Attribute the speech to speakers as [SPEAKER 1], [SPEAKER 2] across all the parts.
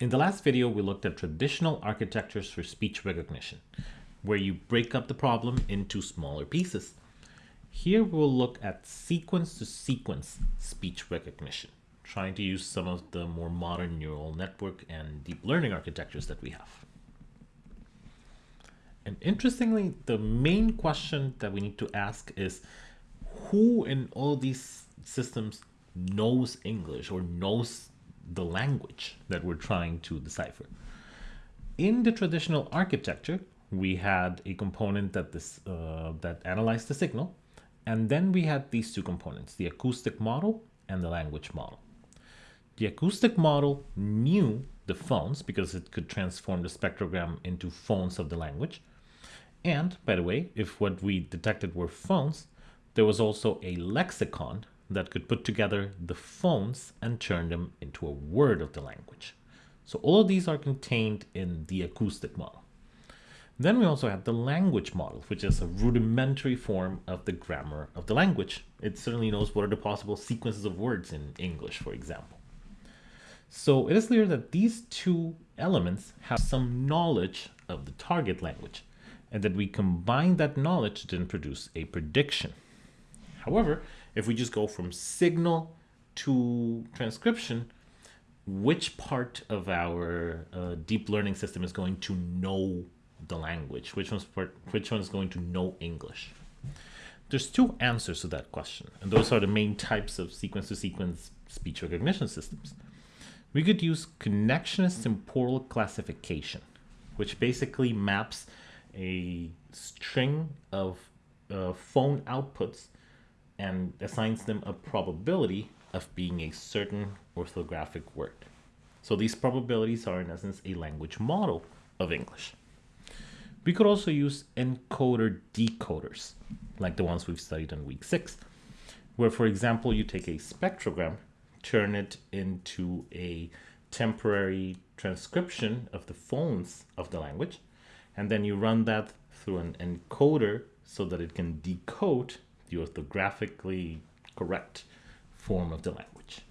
[SPEAKER 1] In the last video, we looked at traditional architectures for speech recognition, where you break up the problem into smaller pieces. Here we'll look at sequence to sequence speech recognition, trying to use some of the more modern neural network and deep learning architectures that we have. And interestingly, the main question that we need to ask is who in all these systems knows English or knows the language that we're trying to decipher. In the traditional architecture, we had a component that this uh, that analyzed the signal, and then we had these two components, the acoustic model and the language model. The acoustic model knew the phones because it could transform the spectrogram into phones of the language. And by the way, if what we detected were phones, there was also a lexicon that could put together the phones and turn them into a word of the language. So all of these are contained in the acoustic model. Then we also have the language model, which is a rudimentary form of the grammar of the language. It certainly knows what are the possible sequences of words in English, for example. So it is clear that these two elements have some knowledge of the target language, and that we combine that knowledge to then produce a prediction. However, if we just go from signal to transcription, which part of our uh, deep learning system is going to know the language? Which one's part, which one is going to know English? There's two answers to that question, and those are the main types of sequence-to-sequence -sequence speech recognition systems. We could use connectionist temporal classification, which basically maps a string of uh, phone outputs and assigns them a probability of being a certain orthographic word. So these probabilities are in essence a language model of English. We could also use encoder decoders, like the ones we've studied in week six, where for example, you take a spectrogram, turn it into a temporary transcription of the phones of the language, and then you run that through an encoder so that it can decode the orthographically correct form of the language.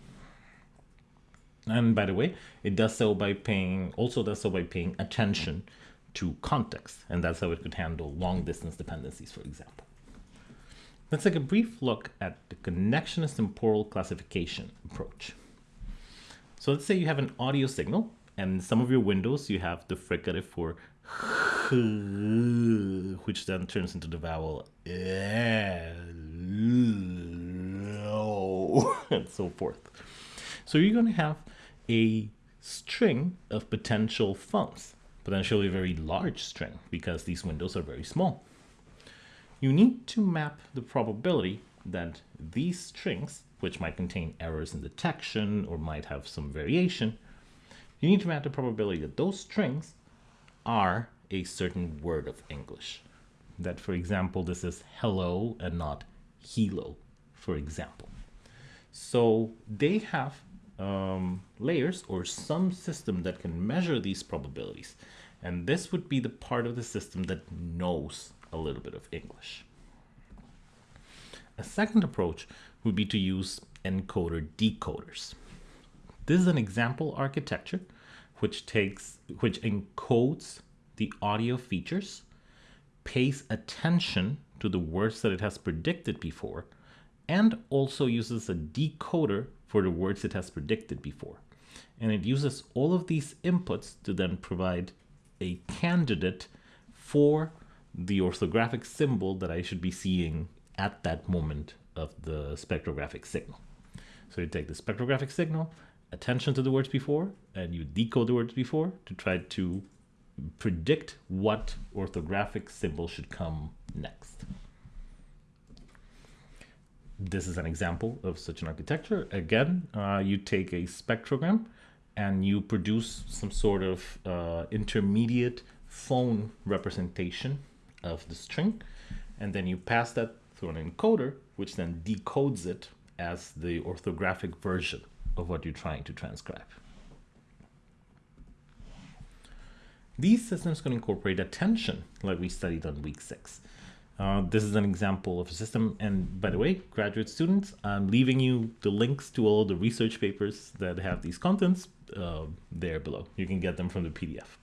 [SPEAKER 1] And by the way, it does so by paying, also does so by paying attention to context. And that's how it could handle long distance dependencies, for example. Let's take a brief look at the connectionist temporal classification approach. So let's say you have an audio signal and some of your windows, you have the fricative for which then turns into the vowel and so forth. So you're going to have a string of potential phones, potentially a very large string because these windows are very small. You need to map the probability that these strings, which might contain errors in detection or might have some variation, you need to map the probability that those strings are a certain word of English. That, for example, this is hello and not hilo, for example. So they have um, layers or some system that can measure these probabilities. And this would be the part of the system that knows a little bit of English. A second approach would be to use encoder decoders. This is an example architecture which takes which encodes the audio features, pays attention to the words that it has predicted before, and also uses a decoder for the words it has predicted before. And it uses all of these inputs to then provide a candidate for the orthographic symbol that I should be seeing at that moment of the spectrographic signal. So you take the spectrographic signal, attention to the words before, and you decode the words before to try to predict what orthographic symbol should come next. This is an example of such an architecture. Again, uh, you take a spectrogram and you produce some sort of uh, intermediate phone representation of the string. And then you pass that through an encoder, which then decodes it as the orthographic version of what you're trying to transcribe. These systems can incorporate attention, like we studied on week six. Uh, this is an example of a system. And by the way, graduate students, I'm leaving you the links to all the research papers that have these contents. uh, there below. You can get them from the PDF.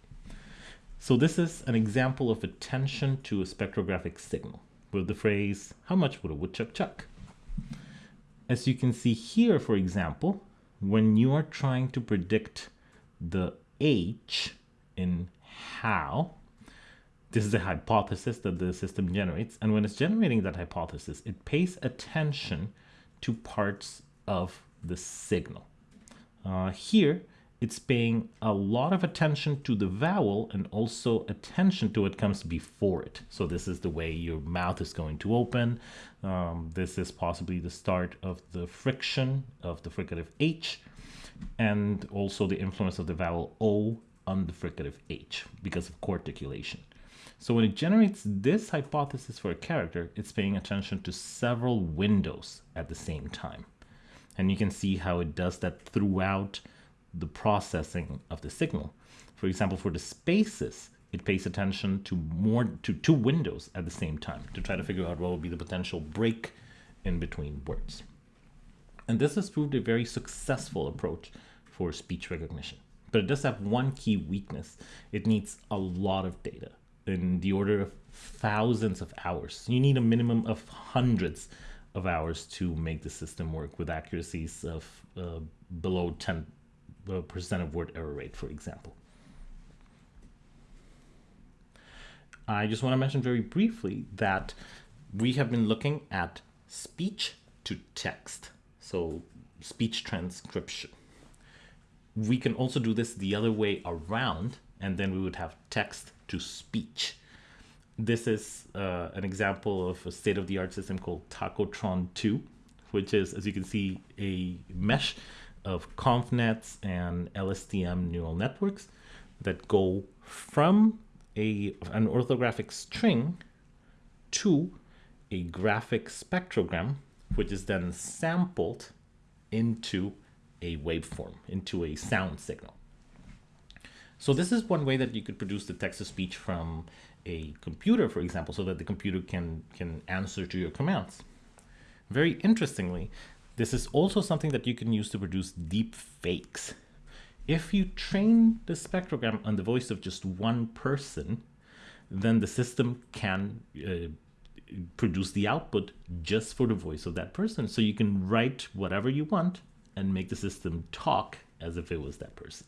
[SPEAKER 1] So this is an example of attention to a spectrographic signal with the phrase, how much would a woodchuck chuck? As you can see here, for example, when you are trying to predict the H in how, this is a hypothesis that the system generates. And when it's generating that hypothesis, it pays attention to parts of the signal. Uh, here, it's paying a lot of attention to the vowel and also attention to what comes before it. So this is the way your mouth is going to open. Um, this is possibly the start of the friction of the fricative H and also the influence of the vowel O on the fricative H because of coarticulation. So when it generates this hypothesis for a character, it's paying attention to several windows at the same time. And you can see how it does that throughout the processing of the signal. For example, for the spaces, it pays attention to more to two windows at the same time to try to figure out what will be the potential break in between words. And this has proved a very successful approach for speech recognition. But it does have one key weakness. It needs a lot of data in the order of thousands of hours. You need a minimum of hundreds of hours to make the system work with accuracies of uh, below 10 uh, percent of word error rate, for example. I just want to mention very briefly that we have been looking at speech to text, so speech transcription. We can also do this the other way around, and then we would have text to speech. This is uh, an example of a state-of-the-art system called Tacotron 2, which is, as you can see, a mesh of ConvNets and LSTM neural networks that go from a, an orthographic string to a graphic spectrogram, which is then sampled into a waveform, into a sound signal. So this is one way that you could produce the text-to-speech from a computer, for example, so that the computer can, can answer to your commands. Very interestingly, this is also something that you can use to produce deep fakes. If you train the spectrogram on the voice of just one person, then the system can uh, produce the output just for the voice of that person. So you can write whatever you want and make the system talk as if it was that person.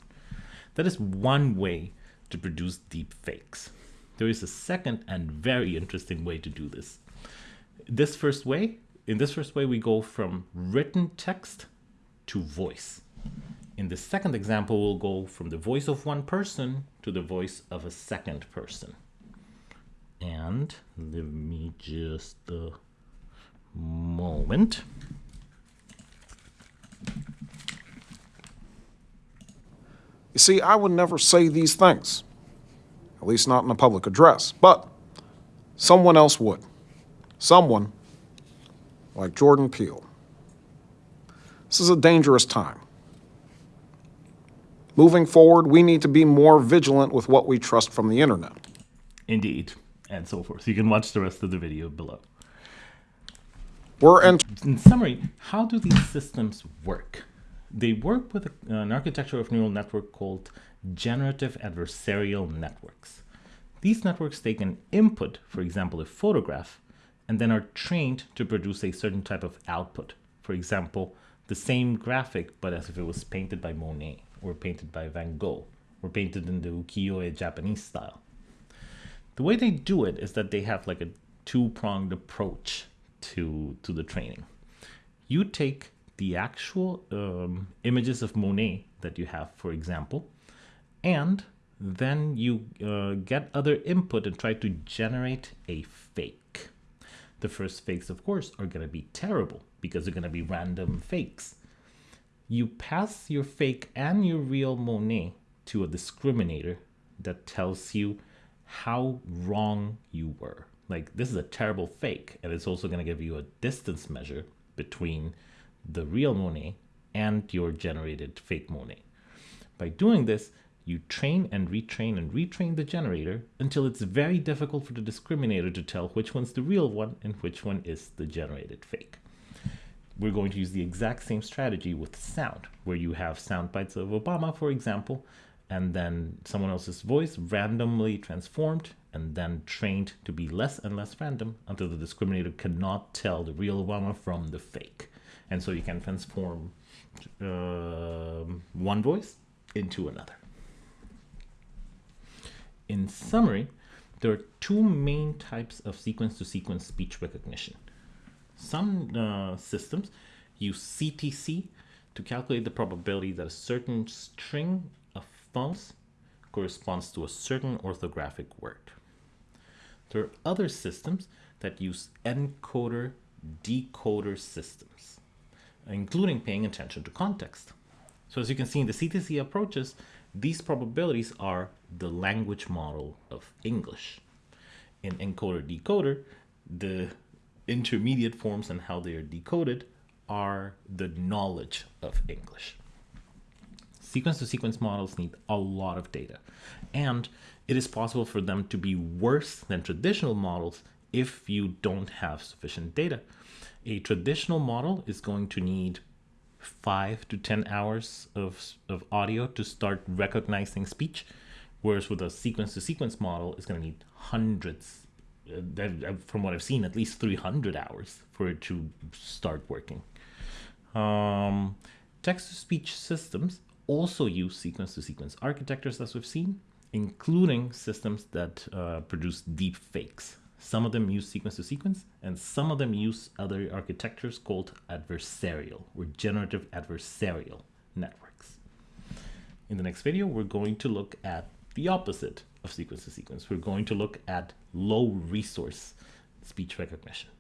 [SPEAKER 1] That is one way to produce deep fakes. There is a second and very interesting way to do this. This first way in this first way, we go from written text to voice. In the second example, we'll go from the voice of one person to the voice of a second person. And let me just a moment.
[SPEAKER 2] You see, I would never say these things, at least not in a public address, but someone else would. Someone like Jordan Peele. This is a dangerous time. Moving forward, we need to be more vigilant with what we trust from the internet.
[SPEAKER 1] Indeed, and so forth. You can watch the rest of the video below.
[SPEAKER 2] We're in,
[SPEAKER 1] in summary, how do these systems work? They work with an architecture of neural network called generative adversarial networks. These networks take an input, for example, a photograph, and then are trained to produce a certain type of output. For example, the same graphic, but as if it was painted by Monet or painted by Van Gogh or painted in the ukiyo-e Japanese style. The way they do it is that they have like a two-pronged approach to, to the training. You take the actual um, images of Monet that you have, for example, and then you uh, get other input and try to generate a fake. The first fakes, of course, are going to be terrible because they're going to be random fakes. You pass your fake and your real Monet to a discriminator that tells you how wrong you were. Like, this is a terrible fake, and it's also going to give you a distance measure between the real Monet and your generated fake Monet. By doing this, you train and retrain and retrain the generator until it's very difficult for the discriminator to tell which one's the real one and which one is the generated fake. we're going to use the exact same strategy with sound, where you have sound bites of Obama, for example, and then someone else's voice randomly transformed and then trained to be less and less random until the discriminator cannot tell the real Obama from the fake. And so you can transform uh, one voice into another. In summary, there are two main types of sequence to sequence speech recognition. Some uh, systems use CTC to calculate the probability that a certain string of phones corresponds to a certain orthographic word. There are other systems that use encoder decoder systems, including paying attention to context. So as you can see in the CTC approaches, these probabilities are the language model of English. In encoder decoder, the intermediate forms and how they are decoded are the knowledge of English. Sequence to sequence models need a lot of data, and it is possible for them to be worse than traditional models if you don't have sufficient data. A traditional model is going to need five to 10 hours of, of audio to start recognizing speech, whereas with a sequence to sequence model, it's going to need hundreds uh, from what I've seen, at least 300 hours for it to start working. Um, text to speech systems also use sequence to sequence architectures, as we've seen, including systems that uh, produce deep fakes. Some of them use sequence to sequence, and some of them use other architectures called adversarial or generative adversarial networks. In the next video, we're going to look at the opposite of sequence to sequence. We're going to look at low resource speech recognition.